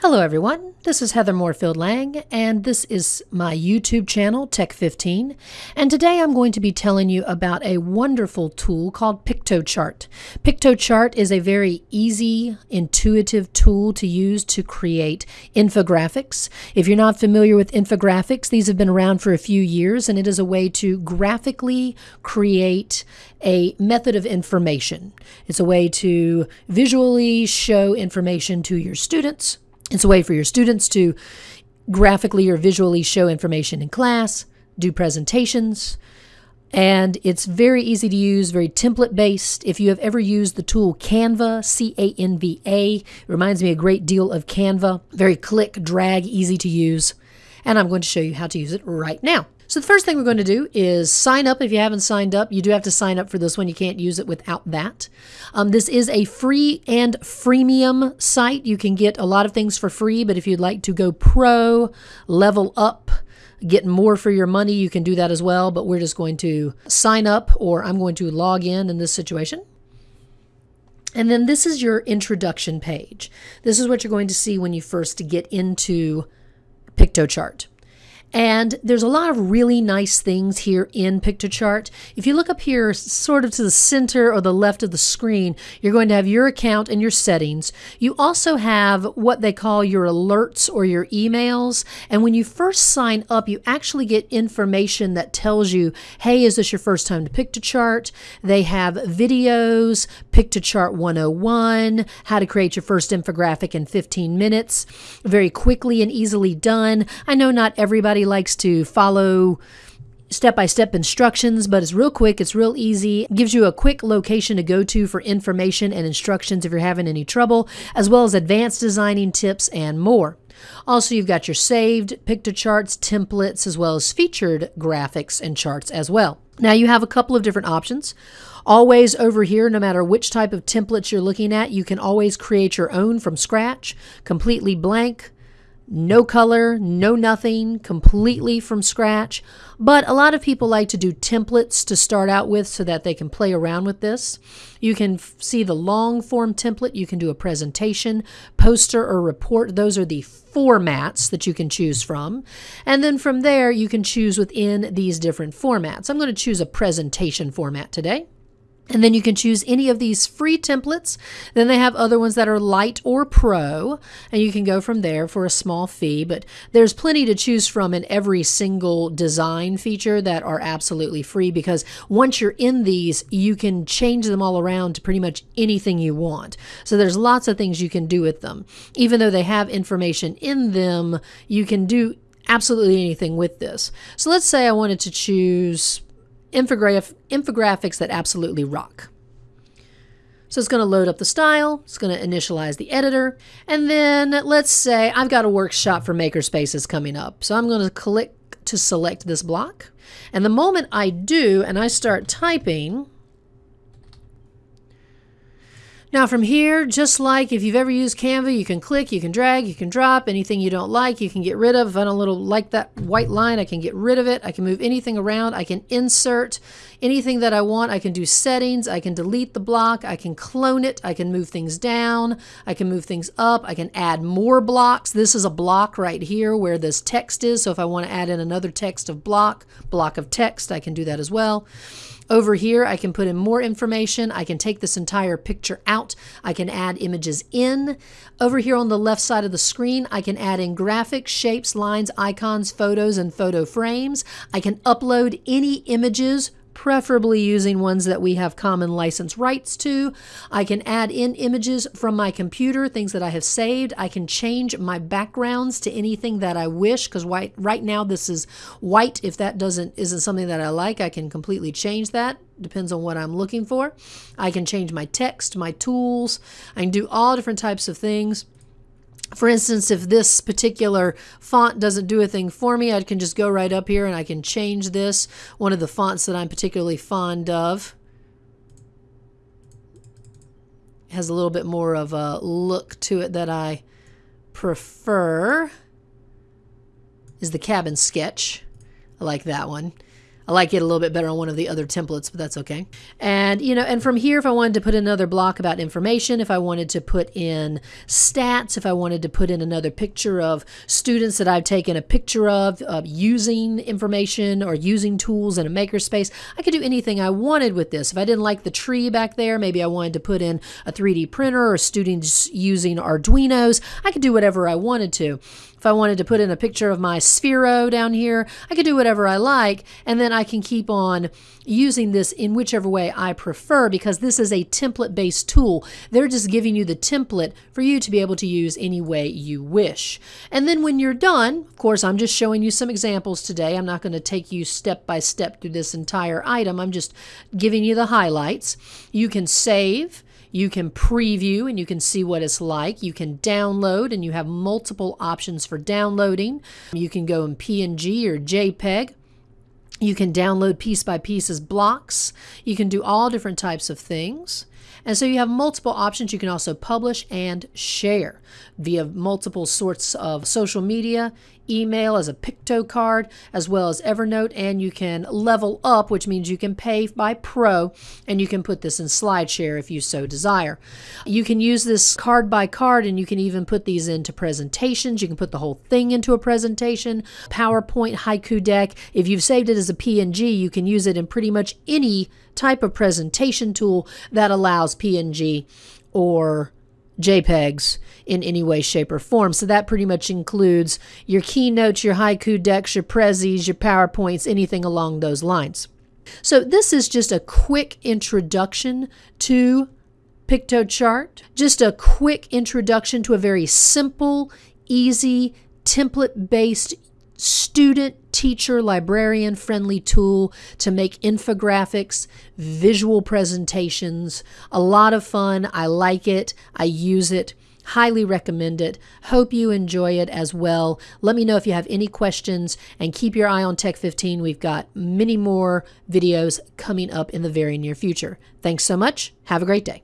Hello, everyone. This is Heather Moorefield Lang, and this is my YouTube channel, Tech15. And today I'm going to be telling you about a wonderful tool called Piktochart. Piktochart is a very easy, intuitive tool to use to create infographics. If you're not familiar with infographics, these have been around for a few years, and it is a way to graphically create a method of information. It's a way to visually show information to your students it's a way for your students to graphically or visually show information in class, do presentations, and it's very easy to use, very template based. If you have ever used the tool Canva, C A N V A, it reminds me a great deal of Canva. Very click, drag, easy to use. And I'm going to show you how to use it right now. So the first thing we're going to do is sign up. If you haven't signed up, you do have to sign up for this one. You can't use it without that. Um, this is a free and freemium site. You can get a lot of things for free, but if you'd like to go pro, level up, get more for your money, you can do that as well. But we're just going to sign up or I'm going to log in in this situation. And then this is your introduction page. This is what you're going to see when you first get into Piktochart. And there's a lot of really nice things here in Piktochart. If you look up here, sort of to the center or the left of the screen, you're going to have your account and your settings. You also have what they call your alerts or your emails. And when you first sign up, you actually get information that tells you, hey, is this your first time to Piktochart? They have videos, Piktochart 101, how to create your first infographic in 15 minutes, very quickly and easily done. I know not everybody everybody likes to follow step by step instructions, but it's real quick, it's real easy. It gives you a quick location to go to for information and instructions if you're having any trouble, as well as advanced designing tips and more. Also, you've got your saved Piktochart templates as well as featured graphics and charts as well. Now you have a couple of different options. Always over here, no matter which type of templates you're looking at, you can always create your own from scratch, completely blank, no color, no nothing, completely from scratch. But a lot of people like to do templates to start out with so that they can play around with this. You can see the long form template. You can do a presentation, poster, or report. Those are the formats that you can choose from. And then from there, you can choose within these different formats. I'm going to choose a presentation format today. And then you can choose any of these free templates. Then they have other ones that are light or pro, and you can go from there for a small fee. But there's plenty to choose from in every single design feature that are absolutely free because once you're in these, you can change them all around to pretty much anything you want. So there's lots of things you can do with them. Even though they have information in them, you can do absolutely anything with this. So let's say I wanted to choose infograph infographics that absolutely rock. So it's going to load up the style, it's going to initialize the editor, and then let's say I've got a workshop for makerspaces coming up. So I'm going to click to select this block. And the moment I do and I start typing, now from here, just like if you've ever used Canva, you can click, you can drag, you can drop, anything you don't like, you can get rid of. If I don't little like that white line, I can get rid of it. I can move anything around. I can insert anything that I want. I can do settings. I can delete the block. I can clone it. I can move things down. I can move things up. I can add more blocks. This is a block right here where this text is. So if I want to add in another text of block, block of text, I can do that as well. Over here, I can put in more information. I can take this entire picture out. I can add images in. Over here on the left side of the screen, I can add in graphics, shapes, lines, icons, photos, and photo frames. I can upload any images preferably using ones that we have common license rights to. I can add in images from my computer, things that I have saved. I can change my backgrounds to anything that I wish because white right now this is white. If that doesn't isn't something that I like, I can completely change that. Depends on what I'm looking for. I can change my text, my tools. I can do all different types of things. For instance, if this particular font doesn't do a thing for me, I can just go right up here and I can change this. One of the fonts that I'm particularly fond of has a little bit more of a look to it that I prefer is the cabin sketch. I like that one. I like it a little bit better on one of the other templates, but that's okay. And, you know, and from here, if I wanted to put another block about information, if I wanted to put in stats, if I wanted to put in another picture of students that I've taken a picture of, using information or using tools in a makerspace, I could do anything I wanted with this. If I didn't like the tree back there, maybe I wanted to put in a 3D printer or students using Arduinos, I could do whatever I wanted to. If I wanted to put in a picture of my Sphero down here, I could do whatever I like, and then I can keep on using this in whichever way I prefer because this is a template-based tool. They're just giving you the template for you to be able to use any way you wish. And then when you're done, of course, I'm just showing you some examples today. I'm not going to take you step by step through this entire item. I'm just giving you the highlights. You can save. You can preview and you can see what it's like. You can download and you have multiple options for downloading. You can go in PNG or JPEG. You can download piece by piece as blocks. You can do all different types of things. And so you have multiple options. You can also publish and share via multiple sorts of social media, email as a picto card, as well as Evernote. And you can level up, which means you can pay by pro, and you can put this in SlideShare if you so desire. You can use this card by card, and you can even put these into presentations. You can put the whole thing into a presentation, PowerPoint, Haiku deck. If you've saved it as a PNG, you can use it in pretty much any type of presentation tool that allows PNG or JPEGs in any way, shape, or form. So that pretty much includes your keynotes, your haiku decks, your prezis, your PowerPoints, anything along those lines. So this is just a quick introduction to Piktochart, just a quick introduction to a very simple, easy, template-based student, teacher, librarian friendly tool to make infographics, visual presentations. A lot of fun. I like it. I use it. Highly recommend it. Hope you enjoy it as well. Let me know if you have any questions and keep your eye on Tech 15. We've got many more videos coming up in the very near future. Thanks so much. Have a great day.